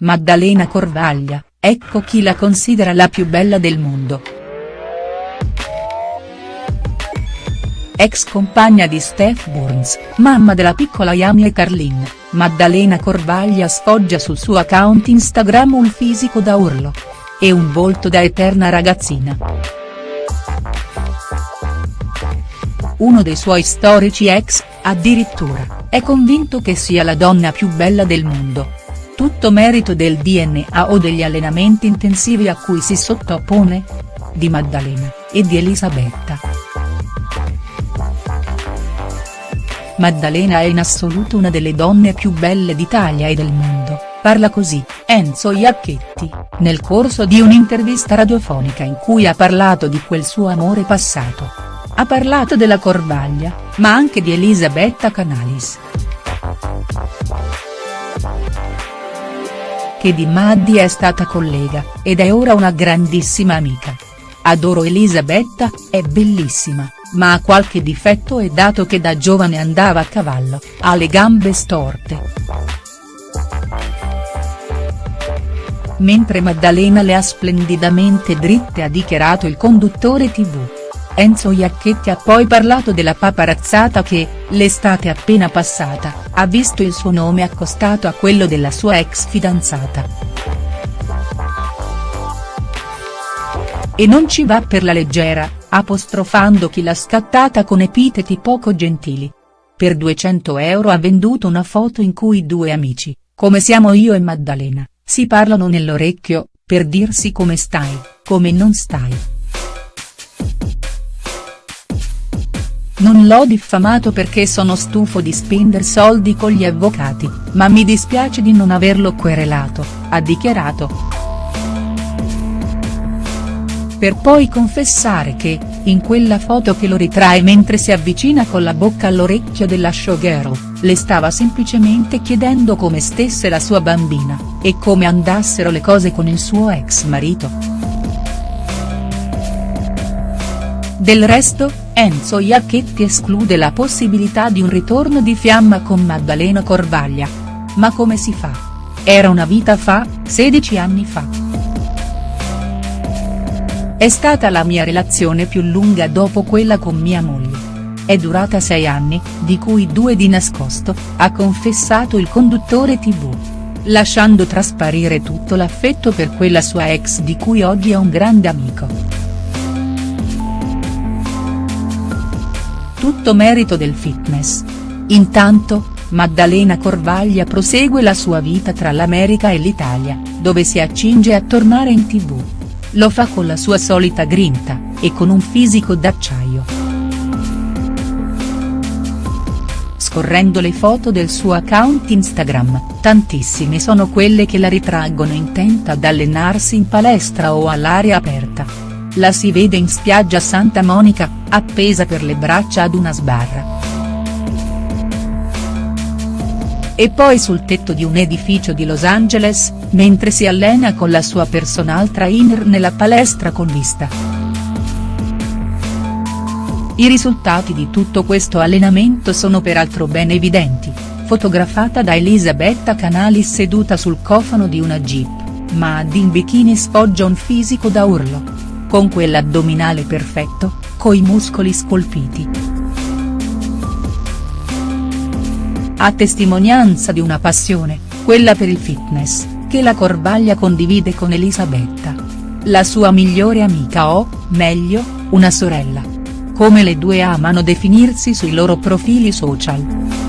Maddalena Corvaglia, ecco chi la considera la più bella del mondo. Ex compagna di Steph Burns, mamma della piccola Yami e Carlin, Maddalena Corvaglia sfoggia sul suo account Instagram un fisico da urlo. E un volto da eterna ragazzina. Uno dei suoi storici ex, addirittura, è convinto che sia la donna più bella del mondo. Tutto merito del DNA o degli allenamenti intensivi a cui si sottopone? Di Maddalena, e di Elisabetta. Maddalena è in assoluto una delle donne più belle d'Italia e del mondo, parla così, Enzo Iacchetti, nel corso di un'intervista radiofonica in cui ha parlato di quel suo amore passato. Ha parlato della Corvaglia, ma anche di Elisabetta Canalis. Che di Maddi è stata collega, ed è ora una grandissima amica. Adoro Elisabetta, è bellissima, ma ha qualche difetto e dato che da giovane andava a cavallo, ha le gambe storte. Mentre Maddalena le ha splendidamente dritte ha dichiarato il conduttore tv. Enzo Iacchetti ha poi parlato della paparazzata che, l'estate appena passata, ha visto il suo nome accostato a quello della sua ex fidanzata. E non ci va per la leggera, apostrofando chi l'ha scattata con epiteti poco gentili. Per 200 euro ha venduto una foto in cui due amici, come siamo io e Maddalena, si parlano nell'orecchio, per dirsi come stai, come non stai. Non l'ho diffamato perché sono stufo di spendere soldi con gli avvocati, ma mi dispiace di non averlo querelato, ha dichiarato. Per poi confessare che, in quella foto che lo ritrae mentre si avvicina con la bocca all'orecchio della showgirl, le stava semplicemente chiedendo come stesse la sua bambina, e come andassero le cose con il suo ex marito. Del resto, Enzo Iacchetti esclude la possibilità di un ritorno di fiamma con Maddalena Corvaglia. Ma come si fa? Era una vita fa, 16 anni fa. È stata la mia relazione più lunga dopo quella con mia moglie. È durata sei anni, di cui due di nascosto, ha confessato il conduttore tv. Lasciando trasparire tutto l'affetto per quella sua ex di cui oggi è un grande amico. Tutto merito del fitness. Intanto, Maddalena Corvaglia prosegue la sua vita tra l'America e l'Italia, dove si accinge a tornare in tv. Lo fa con la sua solita grinta, e con un fisico d'acciaio. Scorrendo le foto del suo account Instagram, tantissime sono quelle che la ritraggono intenta ad allenarsi in palestra o all'aria aperta la si vede in spiaggia Santa Monica, appesa per le braccia ad una sbarra. E poi sul tetto di un edificio di Los Angeles, mentre si allena con la sua personal trainer nella palestra con vista. I risultati di tutto questo allenamento sono peraltro ben evidenti, fotografata da Elisabetta Canalis seduta sul cofano di una jeep, ma ad in bikini sfoggia un fisico da urlo con quell'addominale perfetto, coi muscoli scolpiti. A testimonianza di una passione, quella per il fitness, che la Corvaglia condivide con Elisabetta. La sua migliore amica o, meglio, una sorella. Come le due amano definirsi sui loro profili social.